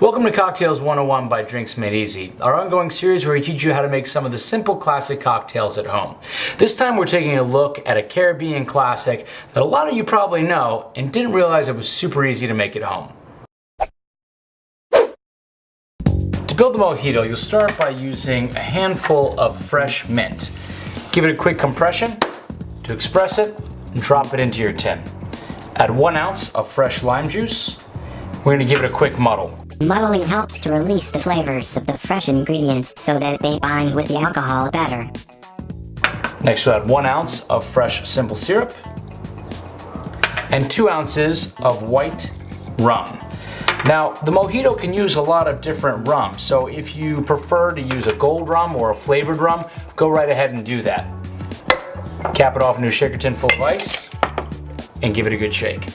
Welcome to Cocktails 101 by Drinks Made Easy, our ongoing series where we teach you how to make some of the simple classic cocktails at home. This time we're taking a look at a Caribbean classic that a lot of you probably know and didn't realize it was super easy to make at home. To build the mojito, you'll start by using a handful of fresh mint. Give it a quick compression to express it and drop it into your tin. Add one ounce of fresh lime juice. We're gonna give it a quick muddle. Muddling helps to release the flavors of the fresh ingredients so that they bind with the alcohol better. Next we'll add one ounce of fresh simple syrup and two ounces of white rum. Now, the mojito can use a lot of different rum, so if you prefer to use a gold rum or a flavored rum, go right ahead and do that. Cap it off into a shaker tin full of ice and give it a good shake.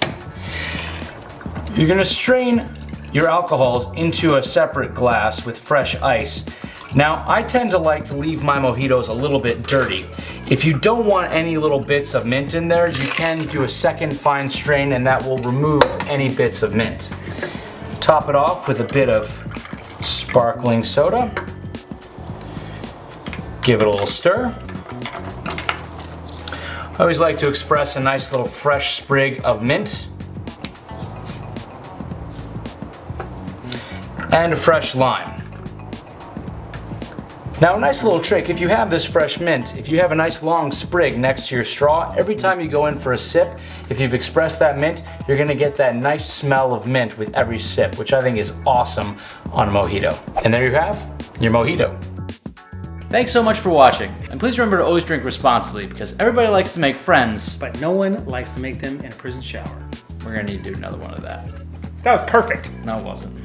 You're gonna strain your alcohols into a separate glass with fresh ice. Now, I tend to like to leave my mojitos a little bit dirty. If you don't want any little bits of mint in there, you can do a second fine strain and that will remove any bits of mint. Top it off with a bit of sparkling soda. Give it a little stir. I always like to express a nice little fresh sprig of mint and a fresh lime. Now a nice little trick, if you have this fresh mint, if you have a nice long sprig next to your straw, every time you go in for a sip, if you've expressed that mint, you're gonna get that nice smell of mint with every sip, which I think is awesome on a mojito. And there you have your mojito. Thanks so much for watching, and please remember to always drink responsibly because everybody likes to make friends. But no one likes to make them in a prison shower. We're gonna need to do another one of that. That was perfect. No, it wasn't.